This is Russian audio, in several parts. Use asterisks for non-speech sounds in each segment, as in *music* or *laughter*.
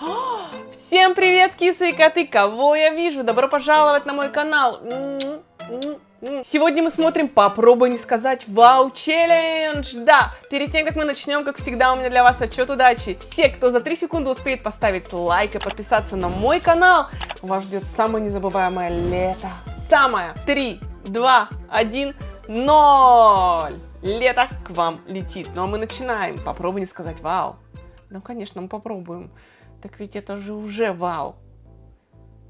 Всем привет, кисы и коты! Кого я вижу? Добро пожаловать на мой канал! Сегодня мы смотрим «Попробуй не сказать Вау челлендж». Да, перед тем, как мы начнем, как всегда, у меня для вас отчет удачи. Все, кто за 3 секунды успеет поставить лайк и подписаться на мой канал, вас ждет самое незабываемое лето. Самое. 3, 2, 1, 0. Лето к вам летит. Ну а мы начинаем. Попробуй не сказать «Вау». Ну, конечно, мы попробуем. Так ведь это же уже вау.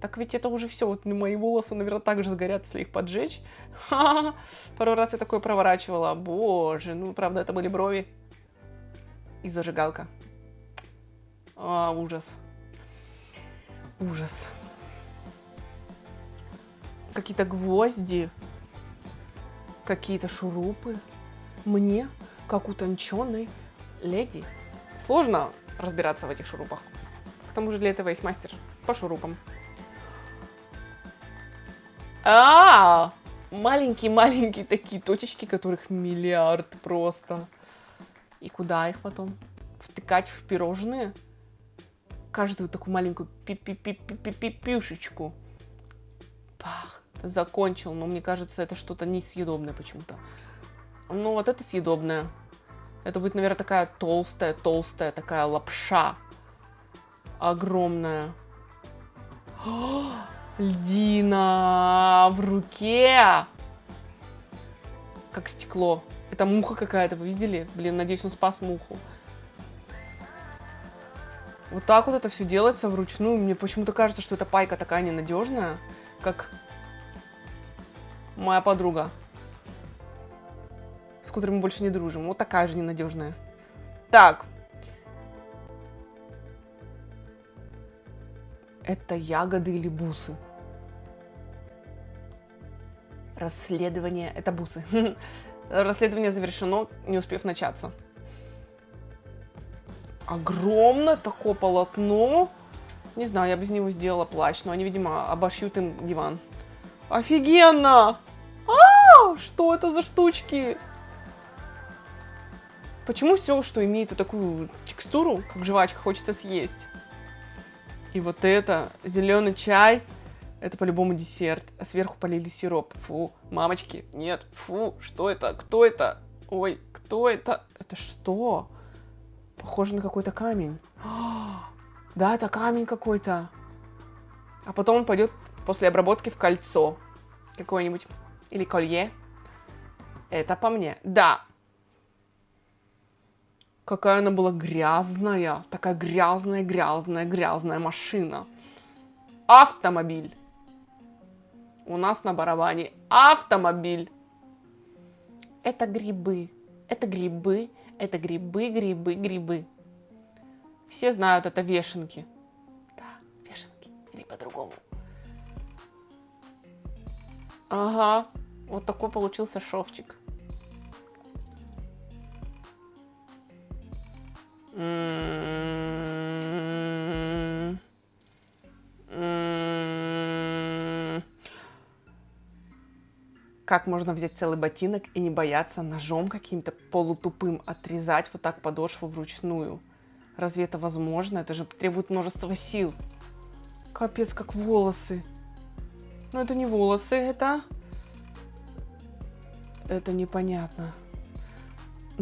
Так ведь это уже все. Вот мои волосы, наверное, так же сгорят, если их поджечь. Ха -ха. Пару раз я такое проворачивала. Боже, ну, правда, это были брови. И зажигалка. А, ужас. Ужас. Какие-то гвозди. Какие-то шурупы. Мне, как утонченной леди, сложно разбираться в этих шурупах. К тому же для этого есть мастер по шурупам. А, маленькие-маленькие такие точечки, которых миллиард просто. И куда их потом? Втыкать в пирожные? Каждую такую маленькую пи-пи-пи-пи-пи-пюшечку. Пах, закончил, но мне кажется, это что-то несъедобное почему-то. Ну, вот это съедобное. Это будет, наверное, такая толстая-толстая такая лапша. Огромная. О, *gasps* льдина в руке. Как стекло. Это муха какая-то, вы видели? Блин, надеюсь, он спас муху. Вот так вот это все делается вручную. Мне почему-то кажется, что эта пайка такая ненадежная, как моя подруга с которым мы больше не дружим. Вот такая же ненадежная. Так. Это ягоды или бусы? Расследование. Это бусы. *laughs* Расследование завершено, не успев начаться. Огромное такое полотно. Не знаю, я без него сделала плащ, но они, видимо, обошьют им диван. Офигенно! А, что это за штучки? Почему все, что имеет вот такую текстуру, как жвачка, хочется съесть? И вот это, зеленый чай, это по-любому десерт. А сверху полили сироп. Фу, мамочки, нет, фу, что это, кто это? Ой, кто это? Это что? Похоже на какой-то камень. *gasps* да, это камень какой-то. А потом он пойдет после обработки в кольцо какое-нибудь. Или колье. Это по мне. Да, Какая она была грязная. Такая грязная, грязная, грязная машина. Автомобиль. У нас на барабане автомобиль. Это грибы. Это грибы. Это грибы, грибы, грибы. Все знают, это вешенки. Да, вешенки. Или по-другому. Ага. Вот такой получился шовчик. Как можно взять целый ботинок и не бояться ножом каким-то полутупым отрезать вот так подошву вручную? Разве это возможно? Это же требует множества сил. Капец, как волосы. Но это не волосы, это... Это непонятно.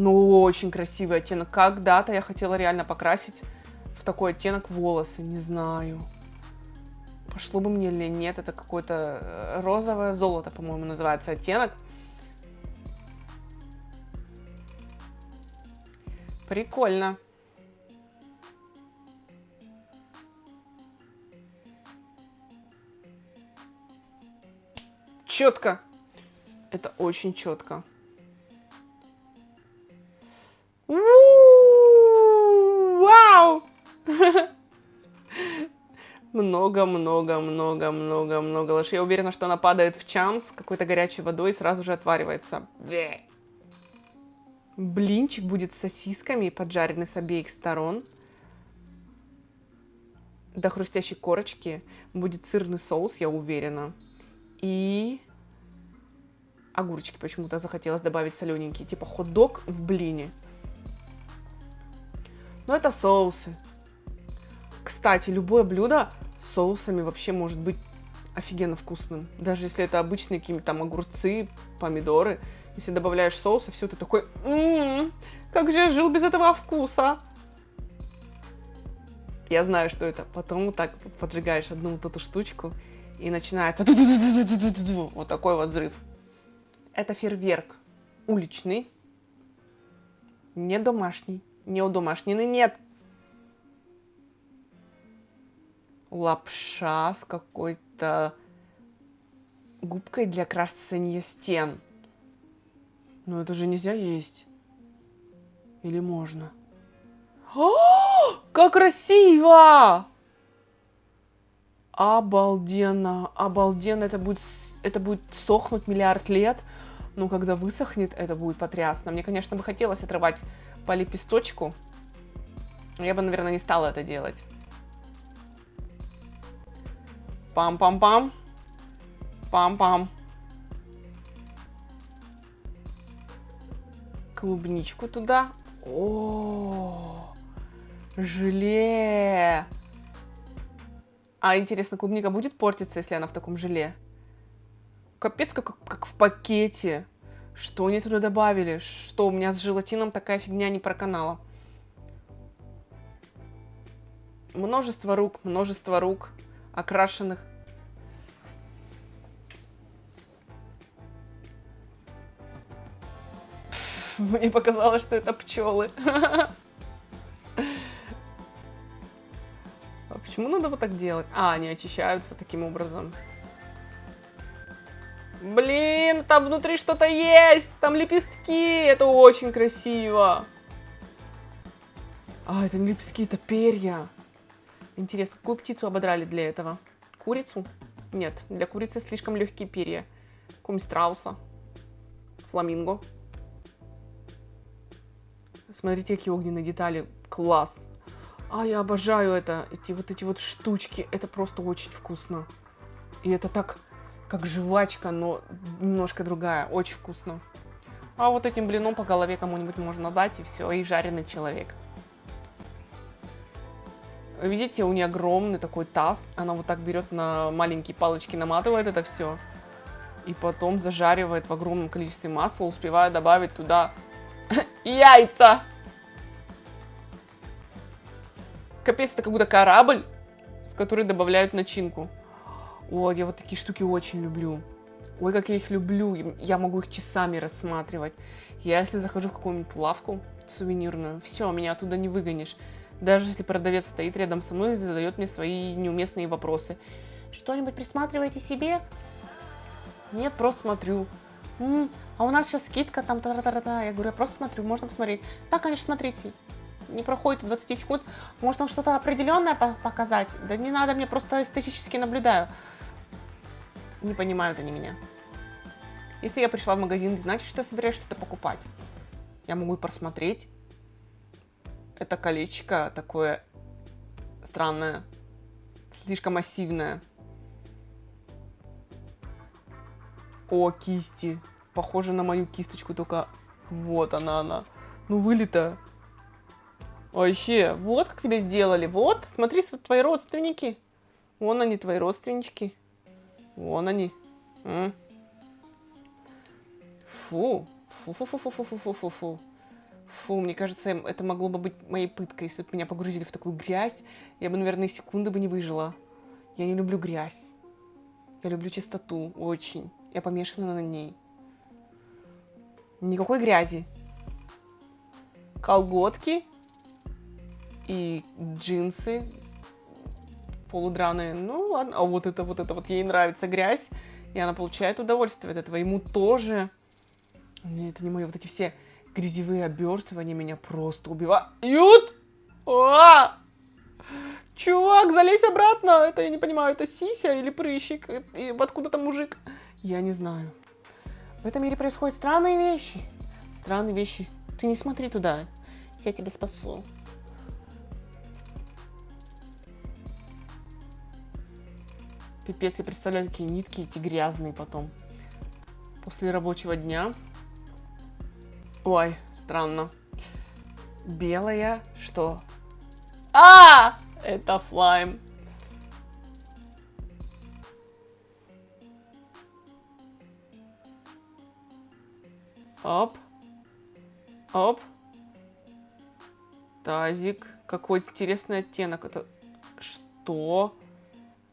Ну, очень красивый оттенок. Когда-то я хотела реально покрасить в такой оттенок волосы, не знаю. Пошло бы мне или нет, это какое-то э, розовое золото, по-моему, называется оттенок. Прикольно. Четко. Это очень четко. Много-много-много-много-много лошадей. Я уверена, что она падает в чан с какой-то горячей водой и сразу же отваривается. Блинчик будет с сосисками, поджаренный с обеих сторон. До хрустящей корочки будет сырный соус, я уверена. И огурчики почему-то захотелось добавить солененькие, типа хот-дог в блине. Но это соусы. Кстати, любое блюдо соусами вообще может быть офигенно вкусным. Даже если это обычные какие-нибудь там огурцы, помидоры. Если добавляешь соуса, все, ты такой, м-м, как же я жил без этого вкуса. Я знаю, что это. Потом вот так поджигаешь одну вот эту штучку, и начинается *laughs* вот такой вот взрыв. Это фейерверк уличный, не домашний, не у домашнины нет. Лапша с какой-то губкой для красения стен. Но это же нельзя есть. Или можно? О, как красиво! Обалденно, обалденно. Это будет, это будет сохнуть миллиард лет. Но когда высохнет, это будет потрясно. Мне, конечно, бы хотелось отрывать по лепесточку. Я бы, наверное, не стала это делать. Пам-пам-пам. Пам-пам. Клубничку туда. О, желе. А интересно, клубника будет портиться, если она в таком желе? Капец, как, как в пакете. Что они туда добавили? Что, у меня с желатином такая фигня не проканала. Множество рук, множество рук окрашенных. Мне показалось, что это пчелы. А почему надо вот так делать? А, они очищаются таким образом. Блин, там внутри что-то есть, там лепестки, это очень красиво. А, это не лепестки, это перья. Интересно, какую птицу ободрали для этого? Курицу? Нет, для курицы слишком легкие перья. Кум страуса. Фламинго. Смотрите, какие огненные детали. Класс. А, я обожаю это. Эти вот эти вот штучки. Это просто очень вкусно. И это так как жвачка, но немножко другая. Очень вкусно. А вот этим блином по голове кому-нибудь можно дать, и все, и жареный человек. Видите, у нее огромный такой таз. Она вот так берет на маленькие палочки, наматывает это все. И потом зажаривает в огромном количестве масла, успевая добавить туда *laughs* яйца. Капец, это как будто корабль, в который добавляют начинку. Ой, я вот такие штуки очень люблю. Ой, как я их люблю. Я могу их часами рассматривать. Я если захожу в какую-нибудь лавку сувенирную, все, меня оттуда не выгонишь. Даже если продавец стоит рядом со мной и задает мне свои неуместные вопросы. Что-нибудь присматриваете себе? Нет, просто смотрю. М -м, а у нас сейчас скидка там та та та та Я говорю, я просто смотрю, можно посмотреть. Да, конечно, смотрите. Не проходит 20 секунд. Может, вам что-то определенное показать? Да не надо, мне просто эстетически наблюдаю не понимают они меня. Если я пришла в магазин, значит, что я собираюсь что-то покупать. Я могу просмотреть. Это колечко такое странное, слишком массивное. О, кисти. Похоже на мою кисточку, только вот она, она. Ну, вылета. Вообще, вот как тебя сделали. Вот, смотри, твои родственники. Вон они, твои родственнички. Вон они. Фу. Фу-фу-фу-фу-фу-фу-фу-фу. Фу, мне кажется, это могло бы быть моей пыткой, если бы меня погрузили в такую грязь. Я бы, наверное, секунды бы не выжила. Я не люблю грязь. Я люблю чистоту, очень. Я помешана на ней. Никакой грязи. Колготки и джинсы полудраные. Ну ладно, а вот это, вот это вот ей нравится грязь, и она получает удовольствие от этого. Ему тоже. Это не мои вот эти все грязевые обертывания меня просто убивают. А! Чувак, залезь обратно. Это я не понимаю, это сися или прыщик? И откуда там мужик? Я не знаю. В этом мире происходят странные вещи. Странные вещи. Ты не смотри туда. Я тебя спасу. Пипец, я представляю, какие нитки эти грязные потом. После рабочего дня. Ой, странно. Белая, что? А! Это флайм. Оп. Оп. Тазик. Какой интересный оттенок. Это что?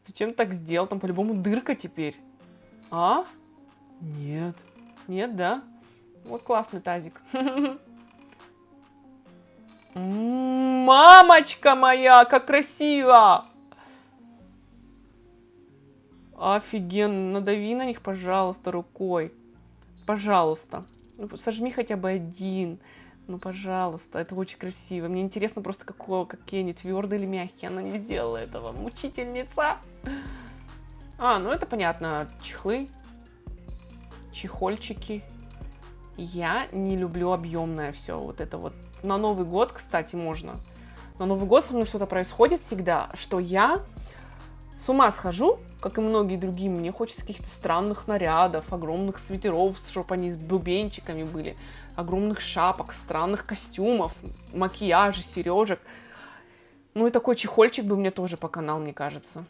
Зачем так сделал? Там по-любому дырка теперь. А? Нет. Нет, да? Вот классный тазик. Мамочка моя, как красиво! Офигенно. Надави на них, пожалуйста, рукой. Пожалуйста. Ну, сожми хотя бы один. Ну, пожалуйста, это очень красиво. Мне интересно просто, какого, какие они, твердые или мягкие. Она не сделала этого. Мучительница. А, ну это понятно. Чехлы. Чехольчики. Я не люблю объемное все. Вот это вот. На Новый год, кстати, можно. На Новый год со мной что-то происходит всегда, что я с ума схожу, как и многие другие. Мне хочется каких-то странных нарядов, огромных свитеров, чтобы они с бубенчиками были, огромных шапок, странных костюмов, макияжа, сережек. Ну и такой чехольчик бы мне тоже по канал, мне кажется.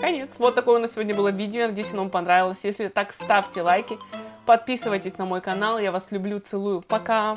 Конец. Вот такое у нас сегодня было видео. Я надеюсь, оно вам понравилось. Если так, ставьте лайки. Подписывайтесь на мой канал. Я вас люблю, целую. Пока!